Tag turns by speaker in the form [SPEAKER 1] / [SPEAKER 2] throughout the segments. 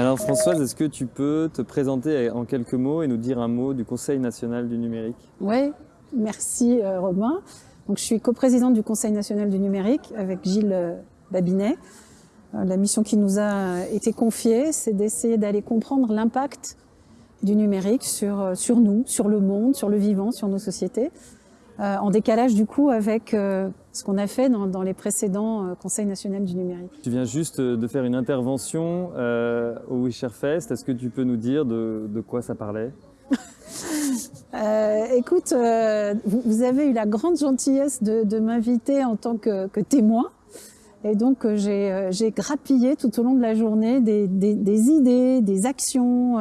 [SPEAKER 1] Alors Françoise, est-ce que tu peux te présenter en quelques mots et nous dire un mot du Conseil national du numérique?
[SPEAKER 2] Oui, merci euh, Romain. Donc, je suis coprésidente du Conseil national du numérique avec Gilles euh, Babinet. Euh, la mission qui nous a été confiée, c'est d'essayer d'aller comprendre l'impact du numérique sur, sur nous, sur le monde, sur le vivant, sur nos sociétés, en décalage du coup avec ce qu'on a fait dans, les précédents Conseils nationaux du numérique.
[SPEAKER 1] Tu viens juste de faire une intervention au Wisherfest. Est-ce que tu peux nous dire de, de quoi ça parlait?
[SPEAKER 2] Euh, écoute, euh, vous, avez eu la grande gentillesse de, m'inviter en tant que, témoin. Et donc, euh, j'ai grappillé tout au long de la journée des, idées, des actions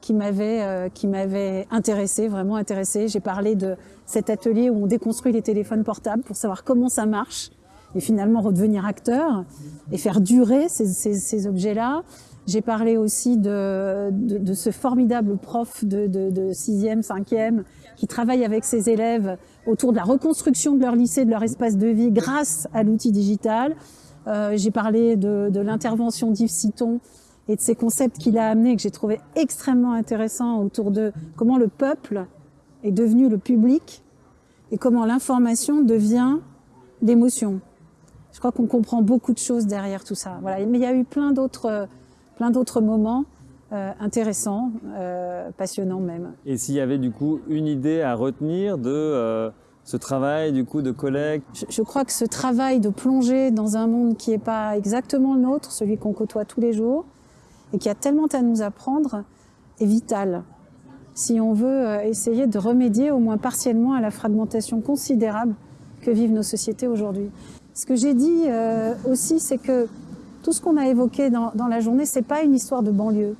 [SPEAKER 2] qui m'avaient intéressé, vraiment intéressé. J'ai parlé de cet atelier où on déconstruit les téléphones portables pour savoir comment ça marche et finalement redevenir acteur et faire durer ces objets-là. J'ai parlé aussi de, de, ce formidable prof de, de, 6e, 5e, qui travaille avec ses élèves autour de la reconstruction de leur lycée, de leur espace de vie grâce à l'outil digital. Euh, J'ai parlé de, l'intervention d'Yves Citon et de ces concepts qu'il a amenés que j'ai trouvé extrêmement intéressants autour de comment le peuple est devenu le public et comment l'information devient l'émotion. Je crois qu'on comprend beaucoup de choses derrière tout ça. Voilà. Mais il y a eu plein d'autres plein d'autres moments euh, intéressants, euh, passionnants même.
[SPEAKER 1] Et s'il y avait du coup une idée à retenir de euh, ce travail du coup de collègue
[SPEAKER 2] je, crois que ce travail de plonger dans un monde qui n'est pas exactement le nôtre, celui qu'on côtoie tous les jours, et qui a tellement à nous apprendre, est vital. Si on veut essayer de remédier au moins partiellement à la fragmentation considérable que vivent nos sociétés aujourd'hui. Ce que j'ai dit aussi, c'est que tout ce qu'on a évoqué dans, la journée, c'est pas une histoire de banlieue.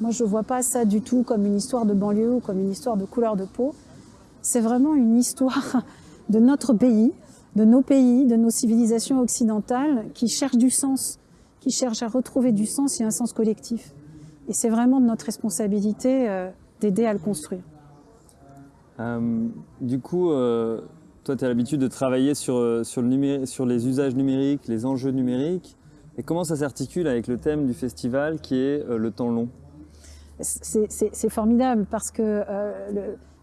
[SPEAKER 2] Moi, je vois pas ça du tout comme une histoire de banlieue ou comme une histoire de couleur de peau. C'est vraiment une histoire de notre pays, de nos pays, de nos civilisations occidentales qui cherchent du sens, qui cherchent à retrouver du sens et un sens collectif. Et c'est vraiment de notre responsabilité euh, d'aider à le construire.
[SPEAKER 1] Euh, du coup, euh, toi, tu as l'habitude de travailler sur, sur, le sur les usages numériques, les enjeux numériques. Et comment ça s'articule avec le thème du festival qui est le temps long?
[SPEAKER 2] C'est formidable parce que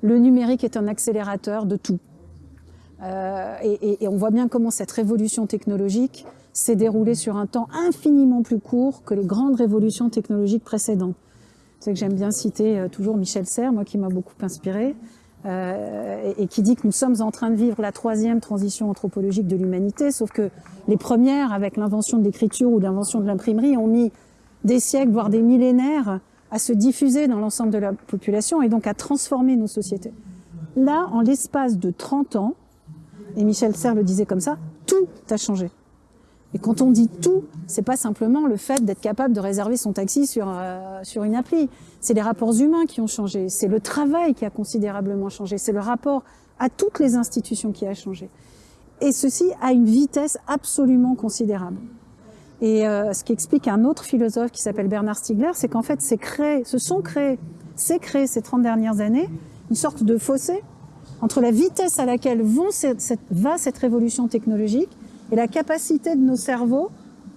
[SPEAKER 2] le, numérique est un accélérateur de tout. Euh, et, on voit bien comment cette révolution technologique s'est déroulée sur un temps infiniment plus court que les grandes révolutions technologiques précédentes. C'est que j'aime bien citer toujours Michel Serres, moi qui m'a beaucoup inspiré. Euh, et, qui dit que nous sommes en train de vivre la troisième transition anthropologique de l'humanité, sauf que les premières, avec l'invention de l'écriture ou l'invention de l'imprimerie, ont mis des siècles, voire des millénaires, à se diffuser dans l'ensemble de la population et donc à transformer nos sociétés. Là, en l'espace de 30 ans, et Michel Serres le disait comme ça, tout a changé. Et quand on dit tout, c'est pas simplement le fait d'être capable de réserver son taxi sur, euh, sur une appli. C'est les rapports humains qui ont changé. C'est le travail qui a considérablement changé. C'est le rapport à toutes les institutions qui a changé. Et ceci à une vitesse absolument considérable. Et euh, ce qui explique un autre philosophe qui s'appelle Bernard Stiegler, c'est qu'en fait, c'est créé, se sont créés, c'est créé ces 30 dernières années, une sorte de fossé entre la vitesse à laquelle vont cette, va cette révolution technologique et la capacité de nos cerveaux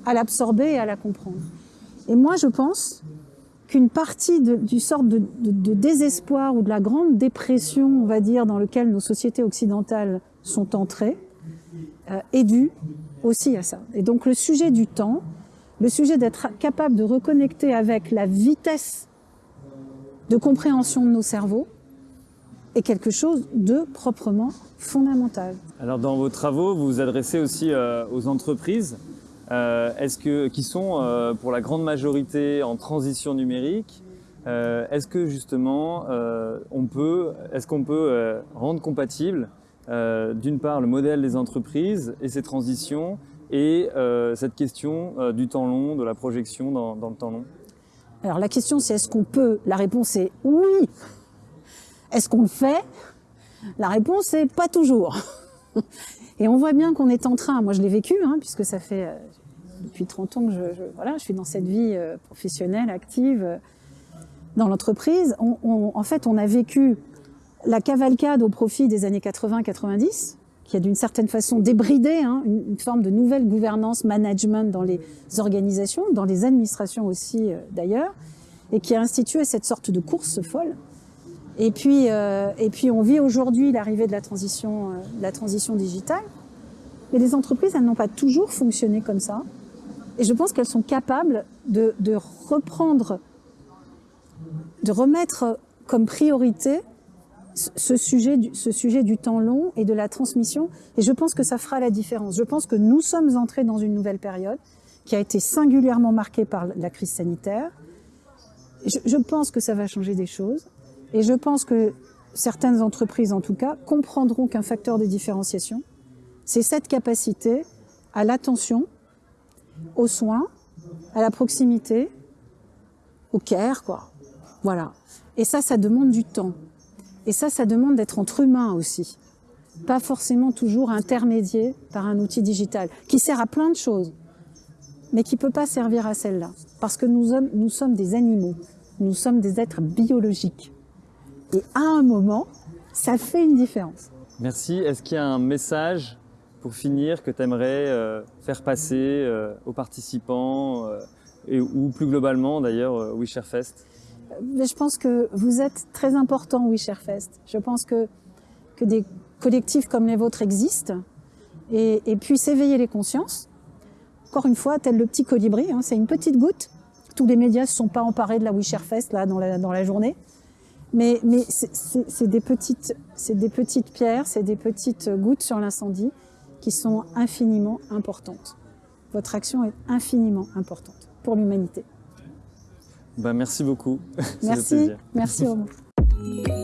[SPEAKER 2] à l'absorber et à la comprendre. Et moi, je pense qu'une partie du sort de, désespoir ou de la grande dépression, on va dire, dans lequel nos sociétés occidentales sont entrées, euh, est due aussi à ça. Et donc le sujet du temps, le sujet d'être capable de reconnecter avec la vitesse de compréhension de nos cerveaux, est quelque chose de proprement fondamental.
[SPEAKER 1] Alors dans vos travaux, vous vous adressez aussi euh, aux entreprises euh, est-ce que, qui sont euh, pour la grande majorité en transition numérique. est-ce que justement on peut, est-ce qu'on peut rendre compatible d'une part le modèle des entreprises et ces transitions et cette question du temps long, de la projection dans, dans le temps long?
[SPEAKER 2] Alors la question c'est est-ce qu'on peut? La réponse est oui. Est-ce qu'on le fait? La réponse est pas toujours. Et on voit bien qu'on est en train, moi je l'ai vécu, hein, puisque ça fait euh, depuis 30 ans que je, voilà, je suis dans cette vie euh, professionnelle, active, euh, dans l'entreprise. en fait, on a vécu la cavalcade au profit des années 80-90, qui a d'une certaine façon débridé hein, une, forme de nouvelle gouvernance, management dans les organisations, dans les administrations aussi d'ailleurs, et qui a institué cette sorte de course folle. Et puis, euh, et puis on vit aujourd'hui l'arrivée de la transition, euh, de la transition digitale, mais les entreprises, elles n'ont pas toujours fonctionné comme ça. Et je pense qu'elles sont capables de, de reprendre, de remettre comme priorité ce sujet, du, ce sujet du temps long et de la transmission. Et je pense que ça fera la différence. Je pense que nous sommes entrés dans une nouvelle période qui a été singulièrement marquée par la crise sanitaire. Je, je pense que ça va changer des choses. Et je pense que certaines entreprises, en tout cas, comprendront qu'un facteur de différenciation, c'est cette capacité à l'attention, aux soins, à la proximité, au care, quoi. Voilà. Et ça, ça demande du temps. Et ça, ça demande d'être entre humains aussi. Pas forcément toujours intermédié par un outil digital, qui sert à plein de choses, mais qui peut pas servir à celle-là. Parce que nous, sommes, nous sommes des animaux. Nous sommes des êtres biologiques. Et à un moment, ça fait une différence.
[SPEAKER 1] Merci. Est-ce qu'il y a un message pour finir que tu aimerais euh, faire passer euh, aux participants euh, et, ou plus globalement d'ailleurs euh, WeShareFest
[SPEAKER 2] Je pense que vous êtes très important WeShareFest. Je pense que, que des collectifs comme les vôtres existent et, et puissent éveiller les consciences. Encore une fois, tel le petit colibri, hein, c'est une petite goutte. Tous les médias ne se sont pas emparés de la WeShareFest là, dans, la, dans la journée. Mais, mais c'est des, petites, des petites pierres, c'est des petites gouttes sur l'incendie qui sont infiniment importantes. Votre action est infiniment importante pour l'humanité.
[SPEAKER 1] Ben, merci beaucoup.
[SPEAKER 2] Merci, merci Romain.